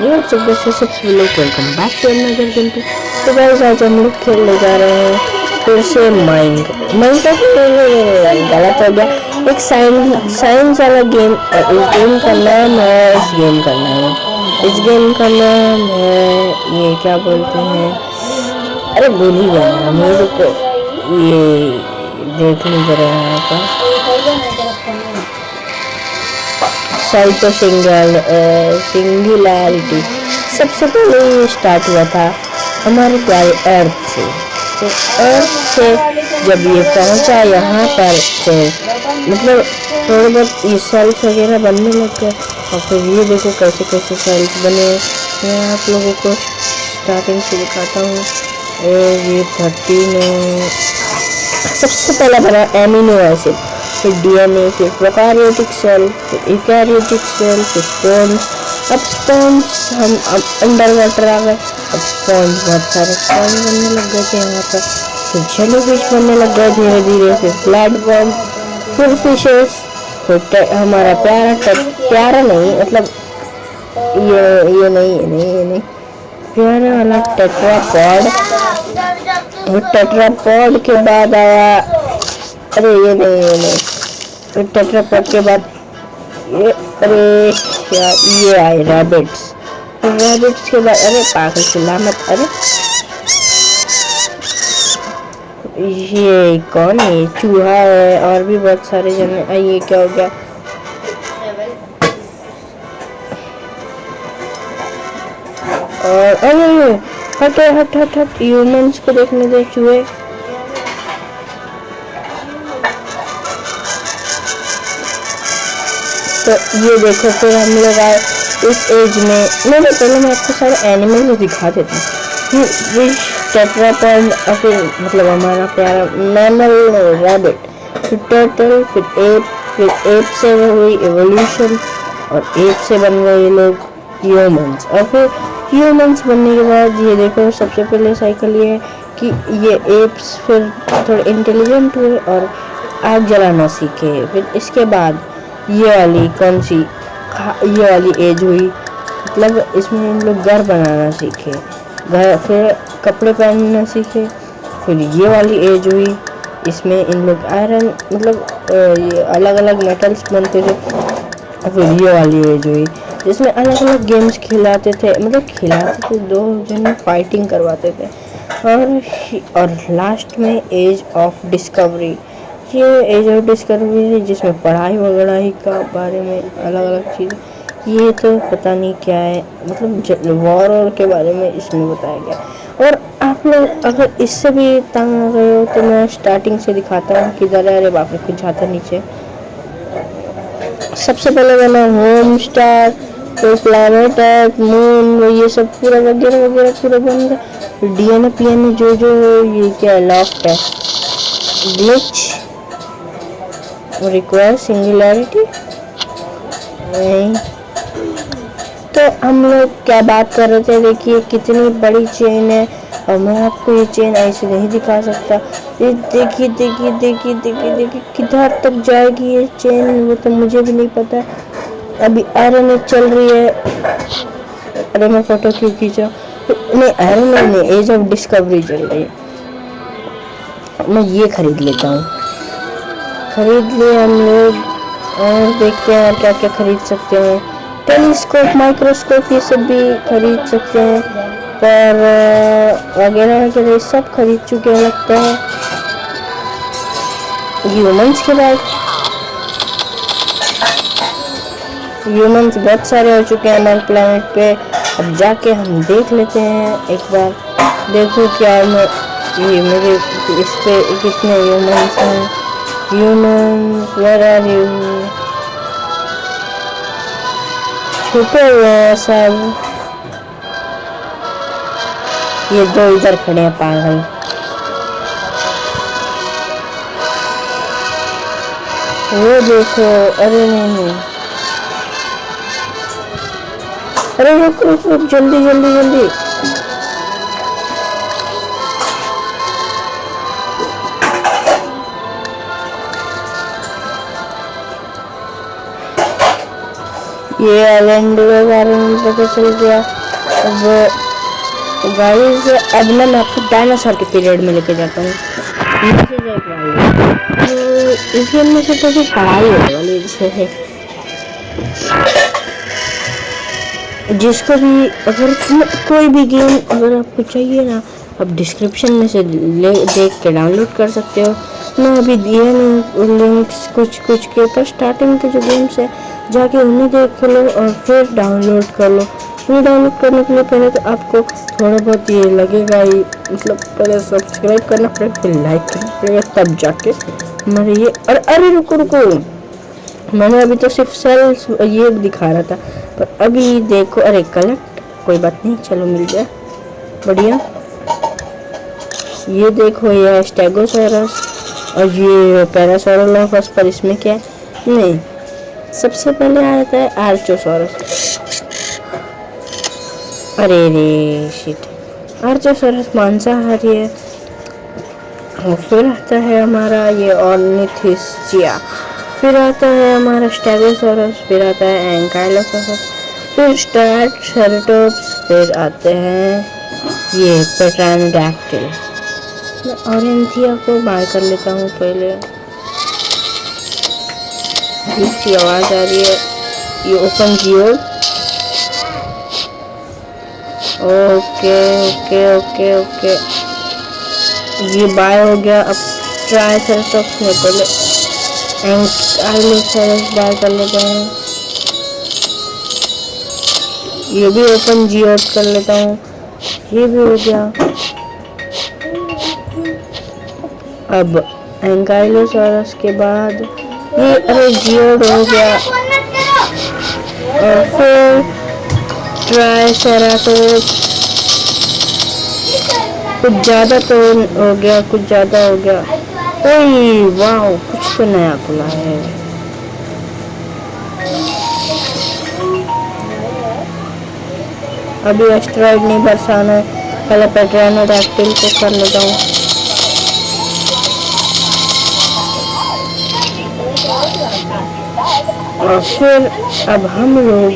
ये welcome back to game तो guys आज हम लोग खेलने जा रहे हैं फिर से माइंड माइंड गलत हो गया। एक साइंस साइंस वाला गेम और इस गेम का नाम है, इस गेम का नाम। इस गेम का नाम है, ये क्या बोलते हैं? अरे भूल ही गया को ये देख नहीं कर रहा यहाँ पर साइटो सिंगल सिंगुलैरिटी सबसे पहले ये स्टार्ट हुआ था हमारे प्यारे अर्थ से। तो अर्थ से जब ये पहुँचा यहाँ पर तो मतलब थोड़े बहुत ये सेल्स वगैरह बनने लग गए और फिर ये देखो कैसे कैसे सेल्स बने। मैं आप लोगों को स्टार्टिंग से दिखाता हूँ। ये थर्टीन सबसे पहला बना एमिनो एसिड फिर डीएनए फिर प्रोकैरियोटिक सेल फिर यूकैरियोटिक सेल, फिर स्पॉन्ज अब स्पॉन्ज हम, अब अंडर वाटर आ गए, अब स्पॉन्ज बहुत सारे स्पॉन्ज बनने लग गए थे यहाँ पर, फिर जेली फ़िश बनने लग गए धीरे धीरे, फिर प्लेटफॉर्म फिर फिशेस फिर हमारा प्यारा प्यारा नहीं मतलब ये ये नहीं ये नहीं ये नहीं, प्यारा वाला टेट्रापॉड वो टेट्रापॉड के बाद आया, अरे ये नहीं ये नहीं फिर टेट्रापॉड के बाद ये, अरे यार ये आए रैबिट्स रैबिट्स के बाद, अरे पागल चिल्ला मत अरे। ये कौन है? चूहा है, और भी बहुत सारे जन ये क्या हो गया? और, अरे, हट हट हट हट ह्यूमंस को देखने दे, चूहे। तो ये देखो, फिर हम लोग आए इस एज में। नहीं नहीं, पहले मैं आपको सारे एनिमल दिखा देता हूँ। फ़िश टेट्रापॉड और फिर मतलब हमारा प्यारा मैमल रैबिट फिर टर्टल फिर एप फिर एप से हुई एवोल्यूशन और एप से बन गए ये लोग ह्यूमंस और फिर ह्यूमंस बनने के बाद ये देखो, सबसे पहले साइकिल ये है कि ये एप्स फिर थोड़े इंटेलिजेंट हुए और आग जलाना सीखे। फिर इसके बाद ये वाली कौन सी? ये वाली एज हुई। मतलब इसमें हम लोग घर बनाना सीखे। घर फिर कपड़े पहनना सीखे। फिर ये वाली एज हुई। इसमें इन लोग आयरन मतलब ये अलग अलग मेटल्स बनते थे। फिर ये वाली एज हुई। जिसमें अलग अलग गेम्स खिलाते थे। मतलब खिलाते थे दो जन फाइटिंग करवाते थे। और और लास्ट में एज ऑफ़ डिस्कवरी ये एज डिस्कवरी है जिसमें पढ़ाई वगैरह ही का बारे में अलग अलग चीज़। ये तो पता नहीं क्या है मतलब वॉर और के बारे में इसमें बताया गया। और आप लोग अगर इससे भी तंग आ गए हो तो मैं स्टार्टिंग से दिखाता हूँ कि ज़रा अरे बाप कुछ जाता नीचे। सबसे पहले मैंने होम स्टार तो प्लानट है मून ये सब पूरा वगैरह वगैरह पूरा बन गया डी एन पी एन जो जो ये क्या लॉफ्ट है। ग्लिच रिक्वायर सिंगुलैरिटी नहीं। तो हम लोग क्या बात कर रहे थे? देखिए, कितनी बड़ी चेन है। और मैं आपको ये चेन ऐसे नहीं दिखा सकता। ये देखिए देखिए देखिए देखिए देखिए, किधर तक जाएगी ये चेन वो तो मुझे भी नहीं पता। अभी आयरन चल रही है। अरे मैं फ़ोटो क्यों खींच? नहीं आयरन नहीं एज ऑफ़ डिस्कवरी चल रही है। मैं ये खरीद लेता हूँ। खरीद लिए हम लोग और देखते हैं क्या क्या खरीद सकते हैं। टेलीस्कोप, माइक्रोस्कोप ये सब भी खरीद सकते हैं। पर वगैरह वगैरह सब खरीद चुके हैं लगता है। ह्यूमंस के बाद। ह्यूमंस बहुत सारे हो चुके हैं हमारे प्लानट पे। अब जाके हम देख लेते हैं एक बार। देखो क्या मैं, ये मेरे इस पे कितने ह्यूमंस हैं। Humans, where are you? छुपे हुए हैं सब। ये दो इधर खड़े हैं पागल। वो देखो अरे नहीं नहीं। अरे रुक रुक रुक जल्दी जल्दी जल्दी। ये आइलैंड पता चल गया अब गाइस अब ना मैं आपको डायनासोर के पीरियड में लेके जाता हूँ। तो इस गेम में से तो पढ़ाई होने वाली है। जिसको भी, अगर कोई भी गेम अगर आपको चाहिए ना, आप डिस्क्रिप्शन में से ले, देख के डाउनलोड कर सकते हो। मैं अभी दिए नहीं लिंक्स कुछ कुछ के पर स्टार्टिंग के जो गेम्स है जाके उन्हें देख लो और फिर डाउनलोड कर लो। उन्हें डाउनलोड करने के लिए पहले तो आपको थोड़ा बहुत ये लगेगा ही मतलब पहले सब्सक्राइब करना पड़ेगा फिर लाइक करना पड़ेगा, तब जाके हमारे ये अरे अरे रुको रुको। मैंने अभी तो सिर्फ़ सेल्स ये दिखा रहा था, पर अभी देखो, अरे कलेक्ट कोई बात नहीं, चलो मिल जाए बढ़िया। ये देखो, ये स्टेगोसोरस और ये पैरासोरोलॉफस पर इसमें क्या है? नहीं। सबसे पहले आ जाता है आर्चोसोरस अरे रे शिट आर्चोसोरस मांसाहारी है। और फिर आता है हमारा ये ऑर्निथिस्चिया फिर आता है हमारा स्टेगोसोरस फिर आता है एंकाइलोसोरस फिर स्टार्ट शेरटोप्स फिर आते हैं ये पेट्रानोडैक्टिल मैं ऑरेंथिया को बाय कर लेता हूँ पहले। सी आवाज़ आ रही है। ये open Jio okay okay okay okay ये बाय हो गया। अब ट्राई सेल्टॉक्स में पहले एंकाइलोसरस बाय कर लेता हूँ। ये भी ओपन जियो कर लेता हूँ। ये भी हो गया। अब एंकाइलोसोरस के बाद ये अरे जियोड हो गया। और कुछ ज़्यादा तो हो गया, कुछ ज़्यादा हो गया। ओए वाह कुछ तो नया खुला है। अभी एस्ट्रॉइड नहीं बरसाना है। पहले पेट्रानोडैक्टिल को कर लेता हूँ। और फिर अब हम लोग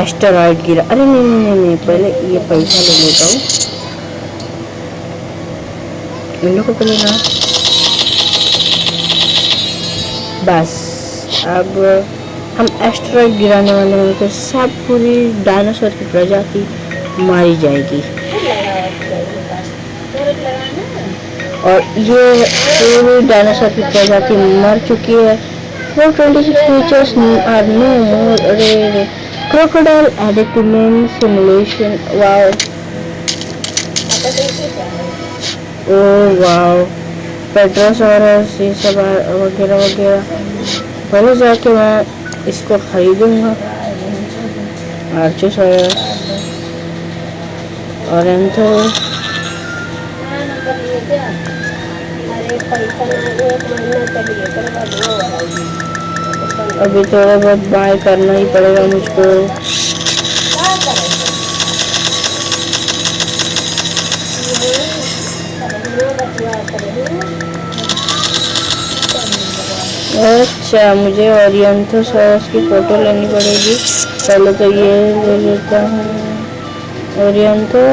एस्टेरॉइड गिरा। अरे नहीं नहीं नहीं पहले ये पैसा ले लेता हूँ। इन को पहले ना बस, अब हम एस्टेरॉइड गिराने वाले हैं तो सब पूरी डायनासोर की प्रजाति मारी जाएगी। और ये पूरी डायनासोर की प्रजाति मर चुकी है। 426 features are no more rare. Crocodile added to main simulation. Wow. Oh wow. पेट्रोसोरस ये सब वगैरह वगैरह पहले जाके मैं इसको खरीदूँगा आर्चोसोरस और एंथो अभी थोड़ा बहुत बाय करना ही पड़ेगा मुझको। अच्छा मुझे ओरियंथोसॉरस की फ़ोटो लेनी पड़ेगी। पहले तो ये ले लेता हूँ। ओरियंथो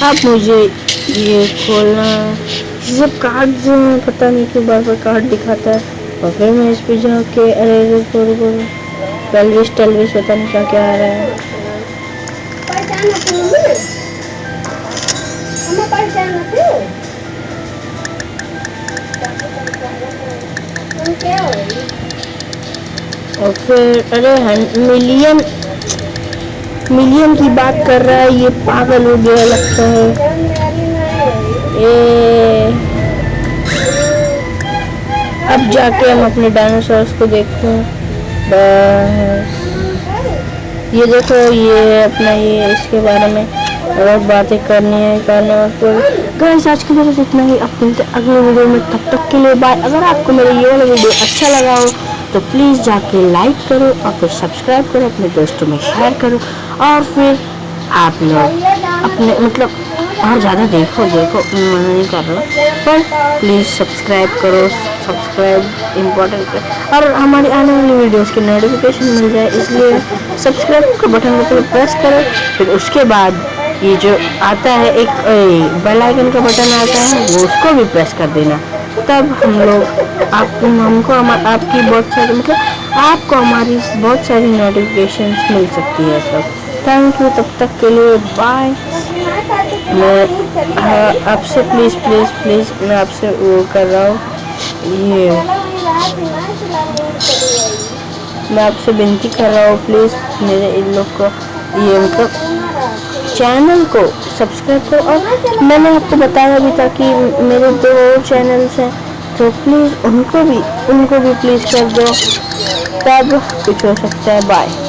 अब मुझे ये खोलना ये सब कार्ड जो है, पता नहीं क्यों बार बार कार्ड दिखाता है। और फिर मैं इस पे जाके अरे टेलविस टेलविस पता नहीं क्या क्या आ रहा है। और फिर, अरे मिलियन मिलियन की बात कर रहा है, ये पागल हो गया लगता है। ये, अब जाके हम अपने डायनासोर्स को देखते हैं। ये देखो, ये अपना ये, इसके बारे में और बातें करनी है, करने और गाइस आज के लिए इतना ही। अब मिलते अगले वीडियो में। तब तक के लिए बाय अगर आपको मेरा ये वाला वीडियो अच्छा लगा हो तो प्लीज़ जाके लाइक करो और फिर सब्सक्राइब करो, अपने दोस्तों में शेयर करो और फिर आप लोग अपने मतलब और ज़्यादा देखो देखो, मैं नहीं कर रहा पर प्लीज़ सब्सक्राइब करो सब्सक्राइब इम्पोर्टेंट है और हमारी आने वाली वीडियोस की नोटिफिकेशन मिल जाए, इसलिए सब्सक्राइब का बटन को प्रेस करो, फिर उसके बाद ये जो आता है, एक बेल आइकन का बटन आता है, वो उसको भी प्रेस कर देना। तब हम लोग आप हमको हम, आपकी बहुत सारी मतलब आपको हमारी बहुत सारी नोटिफिकेशन मिल सकती है तब थैंक यू तब तक के लिए बाय मैं आपसे प्लीज़ प्लीज़ प्लीज़ मैं आपसे वो कर रहा हूँ। ये मैं आपसे विनती कर रहा हूँ प्लीज़ मेरे इन लोग को ये मतलब चैनल को सब्सक्राइब करो। और मैंने आपको बताया भी था कि मेरे दो और चैनल्स हैं तो प्लीज़ उनको भी उनको भी प्लीज़ कर दो। तब कुछ हो सकता है। बाय